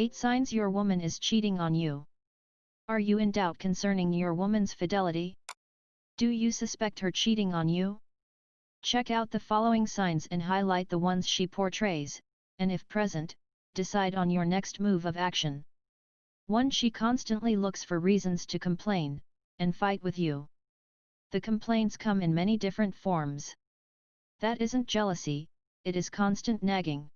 8 Signs your woman is cheating on you. Are you in doubt concerning your woman's fidelity? Do you suspect her cheating on you? Check out the following signs and highlight the ones she portrays, and if present, decide on your next move of action. 1. She constantly looks for reasons to complain, and fight with you. The complaints come in many different forms. That isn't jealousy, it is constant nagging.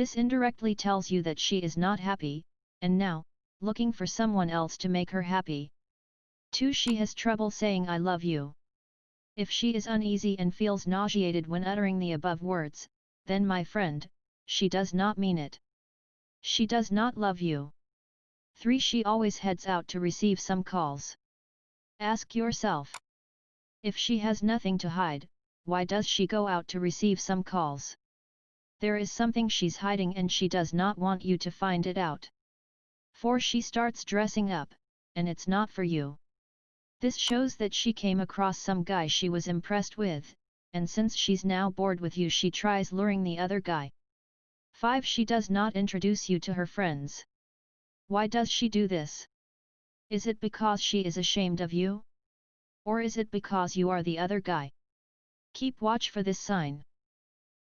This indirectly tells you that she is not happy, and now, looking for someone else to make her happy. 2. She has trouble saying I love you. If she is uneasy and feels nauseated when uttering the above words, then my friend, she does not mean it. She does not love you. 3. She always heads out to receive some calls. Ask yourself. If she has nothing to hide, why does she go out to receive some calls? There is something she's hiding and she does not want you to find it out. For She starts dressing up, and it's not for you. This shows that she came across some guy she was impressed with, and since she's now bored with you she tries luring the other guy. 5. She does not introduce you to her friends. Why does she do this? Is it because she is ashamed of you? Or is it because you are the other guy? Keep watch for this sign.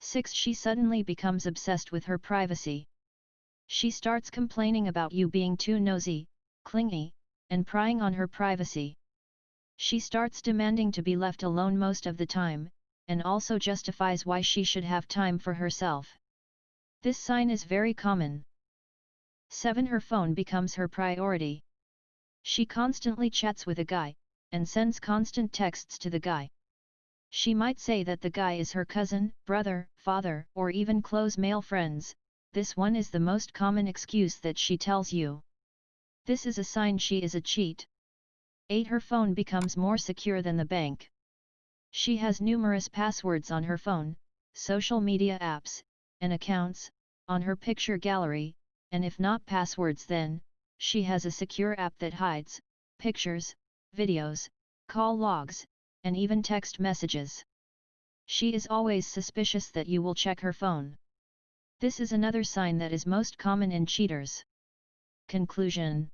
6. She suddenly becomes obsessed with her privacy. She starts complaining about you being too nosy, clingy, and prying on her privacy. She starts demanding to be left alone most of the time, and also justifies why she should have time for herself. This sign is very common. 7. Her phone becomes her priority. She constantly chats with a guy, and sends constant texts to the guy. She might say that the guy is her cousin, brother, father, or even close male friends, this one is the most common excuse that she tells you. This is a sign she is a cheat. 8. Her phone becomes more secure than the bank. She has numerous passwords on her phone, social media apps, and accounts, on her picture gallery, and if not passwords then, she has a secure app that hides, pictures, videos, call logs, and even text messages. She is always suspicious that you will check her phone. This is another sign that is most common in cheaters. Conclusion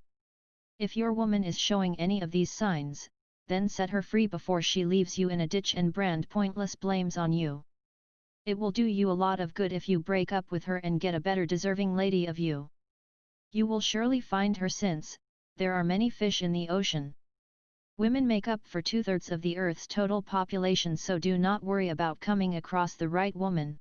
If your woman is showing any of these signs, then set her free before she leaves you in a ditch and brand pointless blames on you. It will do you a lot of good if you break up with her and get a better deserving lady of you. You will surely find her since, there are many fish in the ocean. Women make up for two-thirds of the Earth's total population so do not worry about coming across the right woman.